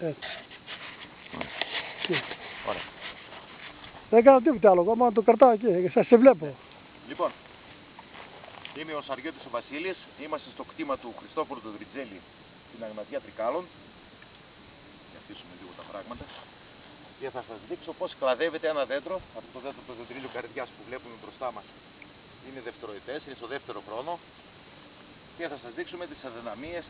Έτσι. Τι. Ωραία. Δεν κάνω τίποτα άλλο, ακόμα το κρατάω εκεί, σας σε βλέπω. Λοιπόν, είμαι ο Σαριώτης ο Βασίλης, είμαστε στο κτήμα του Χριστόφορου του Δριτζέλη στην Αγματία Τρικάλων. Για αφήσουμε λίγο τα πράγματα. Και θα σας δείξω πώς κλαδεύεται ένα δέντρο. Αυτό το δέντρο το δεντρίλιο καρδιάς που βλέπουμε μπροστά μας είναι δευτεροετές, είναι στο δεύτερο χρόνο. Και θα σας δείξουμε τις αδυναμίες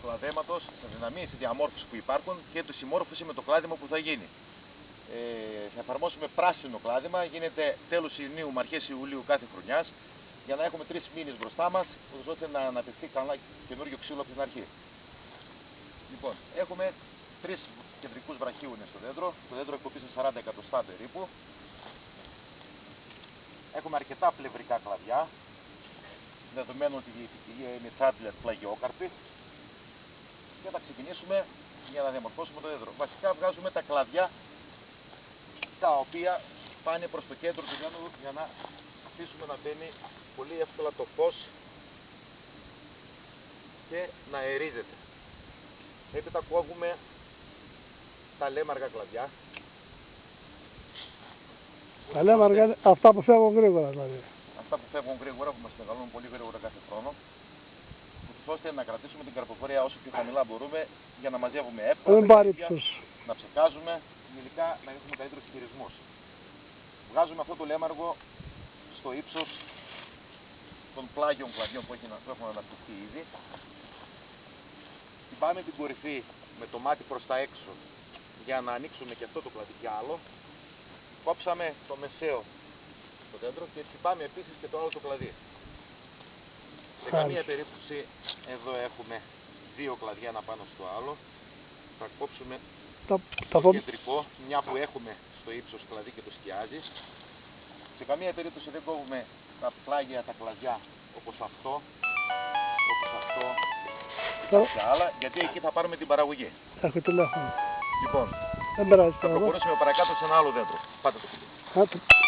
του κλαδέματος, τις αδυναμίες της διαμόρφωσης που υπάρχουν και τη συμμόρφωση με το κλάδεμα που θα γίνει. Ε, θα εφαρμόσουμε πράσινο κλάδεμα, γίνεται τέλος Ιουνίου με αρχές Ιουλίου κάθε χρονιάς για να έχουμε τρεις μήνες μπροστά μας, ώστε να αναπτυχθεί καλά καινούριο ξύλο από την αρχή. Λοιπόν, έχουμε τρεις κεντρικούς βραχίουνες στο δέντρο, το δέντρο εκπομπή σε 40 εκατοστά περίπου. Έχουμε αρκετά πλευρικά κλαδιά, δεδομένου ότι η ποικιλία είναι τσάντλερ πλαγιόκαρπη και θα ξεκινήσουμε για να διαμορφώσουμε το δέντρο. Βασικά βγάζουμε τα κλαδιά τα οποία πάνε προς το κέντρο του δέντρου για να αφήσουμε να μπαίνει πολύ εύκολα το φως και να αερίζεται. Έπειτα κόβουμε τα λέμαργα κλαδιά. Τα λέμε αργά, αυτά που φεύγουν γρήγορα δηλαδή. Αυτά που φεύγουν γρήγορα, που μας μεγαλώνουν πολύ γρήγορα κάθε χρόνο. Ούτως ώστε να κρατήσουμε την καρποφορία όσο πιο χαμηλά μπορούμε για να μαζεύουμε εύκολα. Δεν τα πάρει κλαδιά, τους. να ψεκάζουμε, τελικά να έχουμε καλύτερους χειρισμούς. Βγάζουμε αυτό το λέμαργο στο ύψος των πλάγιων κλαδιών που, έχει, να- που έχουν αναπτυχθεί ήδη. Πάμε την κορυφή με το μάτι προς τα έξω για να ανοίξουμε και αυτό το κλαδί κι άλλο. Κόψαμε το μεσαίο στο δέντρο και χτυπάμε επίσης και το άλλο το κλαδί. Σε Χάρη. καμία περίπτωση εδώ έχουμε δύο κλαδιά ένα πάνω στο άλλο. Θα κόψουμε Τα, το τα πω, κεντρικό, μια που έχουμε στο ύψος κλαδί και το σκιάζει. Σε καμία περίπτωση δεν κόβουμε τα πλάγια, τα κλαδιά όπως αυτό, όπως αυτό και Τα- κάποια άλλα, γιατί εκεί θα πάρουμε την παραγωγή. έχω τηλέφωνο. Λοιπόν, Δεν περάζει θα τώρα. προχωρήσουμε παρακάτω σε ένα άλλο δέντρο. Πάτε το. Α, το- ποιο;